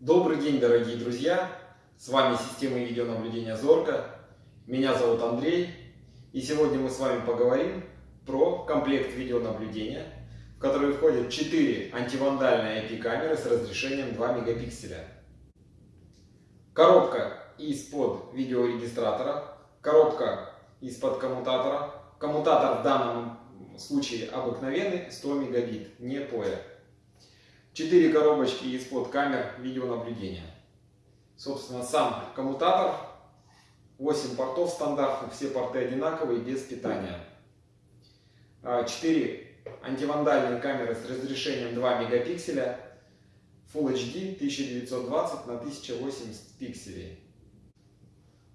Добрый день, дорогие друзья! С вами система видеонаблюдения Зорка. Меня зовут Андрей. И сегодня мы с вами поговорим про комплект видеонаблюдения, в который входят 4 антивандальные IP-камеры с разрешением 2 мегапикселя. Коробка из-под видеорегистратора, коробка из-под коммутатора. Коммутатор в данном случае обыкновенный 100 мегабит, не POE. 4 коробочки из-под камер видеонаблюдения. Собственно, сам коммутатор, 8 портов стандартных, все порты одинаковые, без питания. 4 а, антивандальные камеры с разрешением 2 мегапикселя, Full HD 1920 на 1080 пикселей.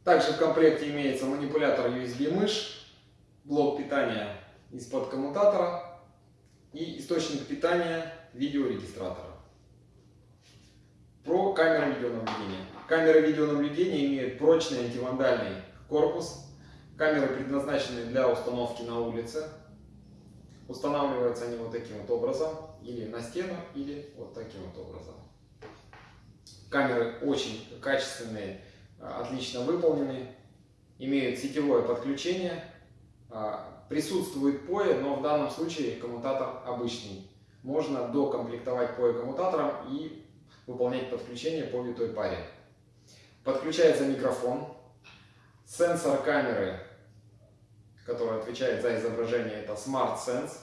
Также в комплекте имеется манипулятор USB-мышь, блок питания из-под коммутатора и источник питания видеорегистратора. Про камеры видеонаблюдения. Камеры видеонаблюдения имеют прочный антивандальный корпус. Камеры предназначены для установки на улице. Устанавливаются они вот таким вот образом, или на стену, или вот таким вот образом. Камеры очень качественные, отлично выполнены, имеют сетевое подключение, а, присутствует POE, но в данном случае коммутатор обычный можно докомплектовать POE коммутатором и выполнять подключение по витой паре. Подключается микрофон, сенсор камеры, который отвечает за изображение, это Smart Sense.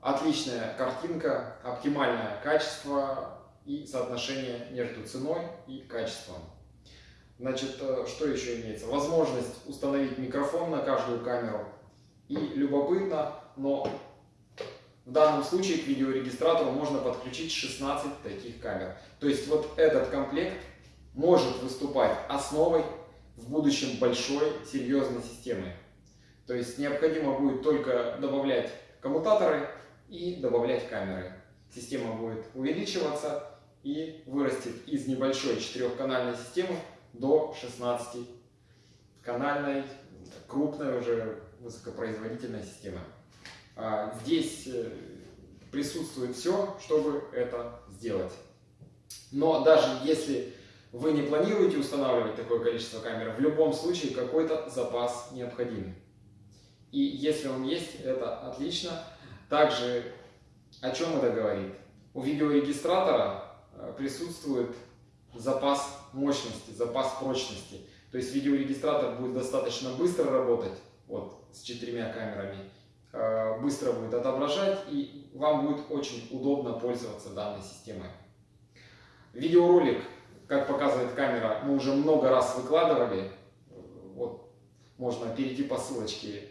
Отличная картинка, оптимальное качество и соотношение между ценой и качеством. Значит, э, что еще имеется? Возможность установить микрофон на каждую камеру. И любопытно, но в данном случае к видеорегистратору можно подключить 16 таких камер. То есть вот этот комплект может выступать основой в будущем большой серьезной системы. То есть необходимо будет только добавлять коммутаторы и добавлять камеры. Система будет увеличиваться и вырастет из небольшой четырехканальной системы до 16-канальной, крупной уже высокопроизводительной системы. А, здесь э, присутствует все, чтобы это сделать. Но даже если вы не планируете устанавливать такое количество камер, в любом случае какой-то запас необходим. И если он есть, это отлично. Также о чем это говорит? У видеорегистратора э, присутствует запас мощности, запас прочности. То есть видеорегистратор будет достаточно быстро работать вот, с четырьмя камерами Э, быстро будет отображать и вам будет очень удобно пользоваться данной системой. Видеоролик, как показывает камера, мы уже много раз выкладывали. Вот, можно перейти по ссылочке.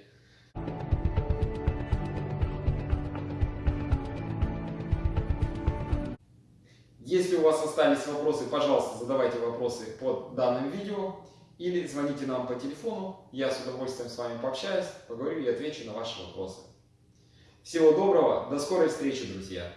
Если у вас остались вопросы, пожалуйста, задавайте вопросы под данным видео или звоните нам по телефону, я с удовольствием с вами пообщаюсь, поговорю и отвечу на ваши вопросы. Всего доброго, до скорой встречи, друзья!